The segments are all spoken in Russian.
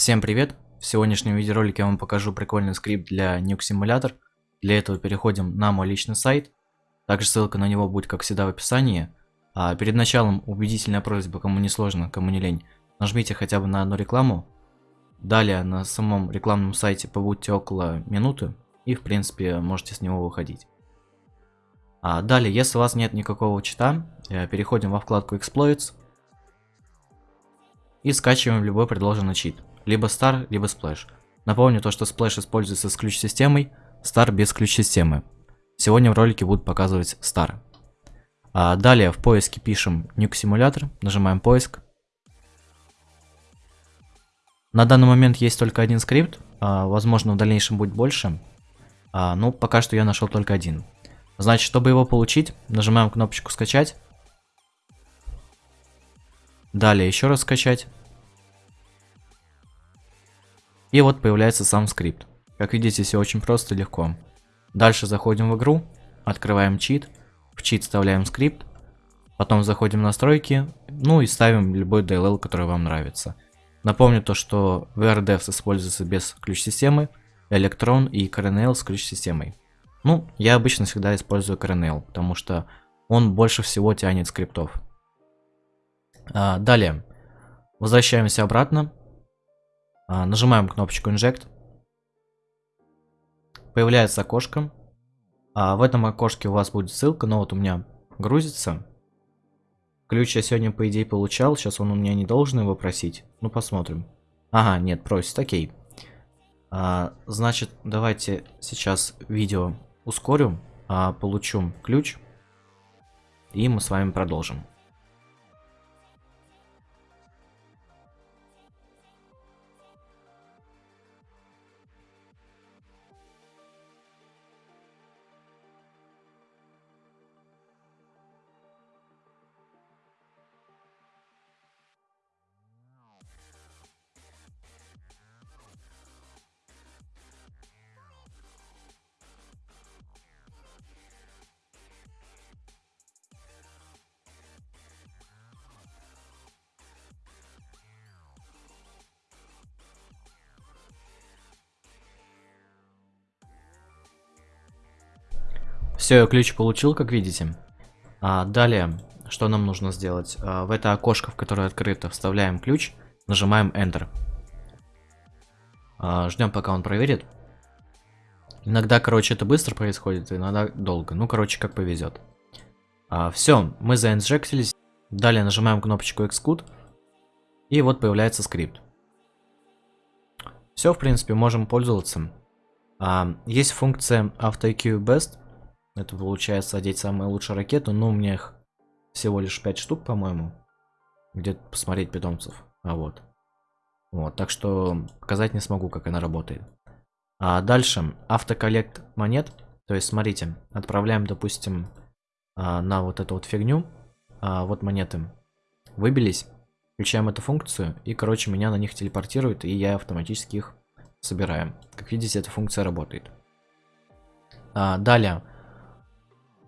Всем привет! В сегодняшнем видеоролике я вам покажу прикольный скрипт для Nuke Simulator. Для этого переходим на мой личный сайт. Также ссылка на него будет, как всегда, в описании. А перед началом убедительная просьба, кому не сложно, кому не лень, нажмите хотя бы на одну рекламу. Далее на самом рекламном сайте побудьте около минуты и, в принципе, можете с него выходить. А далее, если у вас нет никакого чита, э, переходим во вкладку Exploits и скачиваем любой предложенный чит либо Star, либо Splash. Напомню то, что Splash используется с ключ-системой, Star без ключ-системы. Сегодня в ролике будут показывать Star. А далее в поиске пишем Nuke Simulator, нажимаем поиск. На данный момент есть только один скрипт, а, возможно в дальнейшем будет больше. А, ну, пока что я нашел только один. Значит, чтобы его получить, нажимаем кнопочку скачать. Далее еще раз скачать. И вот появляется сам скрипт. Как видите, все очень просто и легко. Дальше заходим в игру, открываем чит, в чит вставляем скрипт, потом заходим в настройки, ну и ставим любой DLL, который вам нравится. Напомню то, что VRDEVS используется без ключ-системы, Electron и CRNL с ключ-системой. Ну, я обычно всегда использую CRNL, потому что он больше всего тянет скриптов. А, далее, возвращаемся обратно, нажимаем кнопочку Inject. Появляется окошко. А в этом окошке у вас будет ссылка, но вот у меня грузится. Ключ я сегодня, по идее, получал. Сейчас он у меня не должен его просить. Ну, посмотрим. Ага, нет, просит, окей. А, значит, давайте сейчас видео ускорю, а, получу ключ. И мы с вами продолжим. Все, ключ получил, как видите. А, далее, что нам нужно сделать? А, в это окошко, в которое открыто, вставляем ключ, нажимаем Enter. А, ждем, пока он проверит. Иногда, короче, это быстро происходит, иногда долго. Ну, короче, как повезет. А, все, мы заинжектились. Далее нажимаем кнопочку Xcode. И вот появляется скрипт. Все, в принципе, можем пользоваться. А, есть функция AutoIQ Best. Это получается одеть самую лучшую ракету, но у меня их всего лишь 5 штук, по-моему. Где-то посмотреть питомцев. А вот. Вот, так что показать не смогу, как она работает. А дальше автоколлект монет. То есть, смотрите, отправляем, допустим, а, на вот эту вот фигню. А, вот монеты. Выбились. Включаем эту функцию. И, короче, меня на них телепортирует. И я автоматически их собираю. Как видите, эта функция работает. А, далее.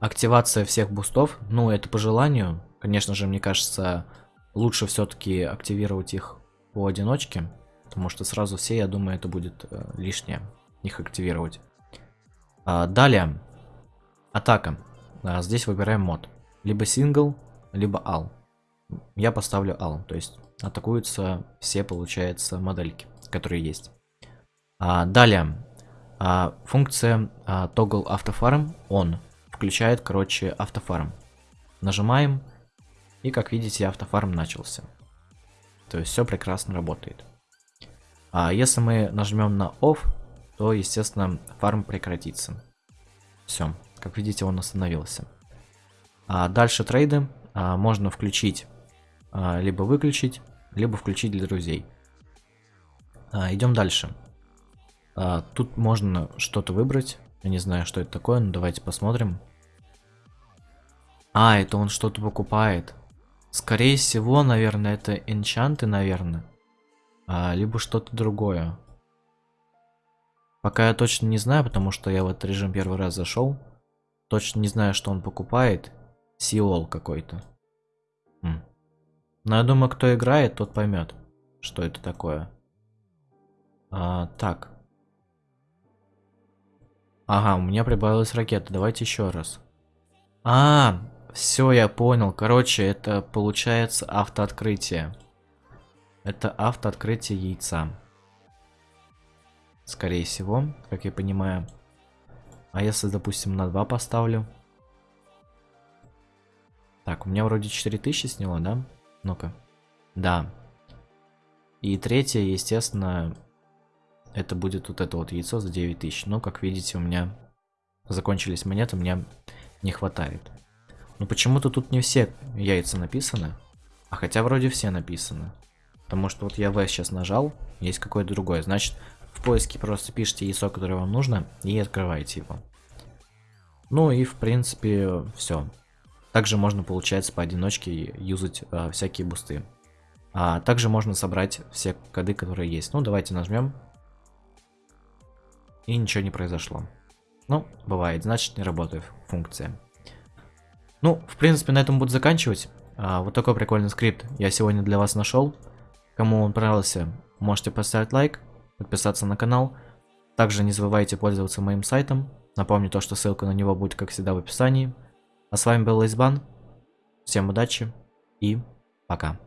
Активация всех бустов, ну это по желанию. Конечно же, мне кажется, лучше все-таки активировать их по одиночке. Потому что сразу все, я думаю, это будет э, лишнее их активировать. А, далее, атака. А, здесь выбираем мод. Либо сингл, либо all. Я поставлю all, то есть атакуются все, получается, модельки, которые есть. А, далее, а, функция а, toggle автофарм on включает, короче, автофарм. Нажимаем, и как видите, автофарм начался. То есть все прекрасно работает. А если мы нажмем на off, то, естественно, фарм прекратится. Все, как видите, он остановился. А дальше трейды а, можно включить, а, либо выключить, либо включить для друзей. А, идем дальше. А, тут можно что-то выбрать. Я не знаю, что это такое, но давайте посмотрим. А, это он что-то покупает. Скорее всего, наверное, это энчанты, наверное. А, либо что-то другое. Пока я точно не знаю, потому что я в этот режим первый раз зашел. Точно не знаю, что он покупает. Сиол какой-то. Но я думаю, кто играет, тот поймет, что это такое. А, так. Ага, у меня прибавилась ракета. Давайте еще раз. А, все, я понял. Короче, это получается автооткрытие. Это автооткрытие яйца. Скорее всего, как я понимаю. А если, допустим, на 2 поставлю? Так, у меня вроде 4000 сняло, да? Ну-ка. Да. И третье, естественно, это будет вот это вот яйцо за 9000. Но, как видите, у меня закончились монеты, мне не хватает. Но почему-то тут не все яйца написаны. А хотя вроде все написаны. Потому что вот я V сейчас нажал, есть какое-то другое. Значит, в поиске просто пишите яйцо, которое вам нужно, и открываете его. Ну и в принципе все. Также можно, получается, поодиночке юзать а, всякие бусты. А также можно собрать все коды, которые есть. Ну, давайте нажмем. И ничего не произошло. Ну, бывает, значит не работает функция. Ну, в принципе, на этом буду заканчивать. А, вот такой прикольный скрипт я сегодня для вас нашел. Кому он понравился, можете поставить лайк, подписаться на канал. Также не забывайте пользоваться моим сайтом. Напомню то, что ссылка на него будет, как всегда, в описании. А с вами был Лейсбан. Всем удачи и пока.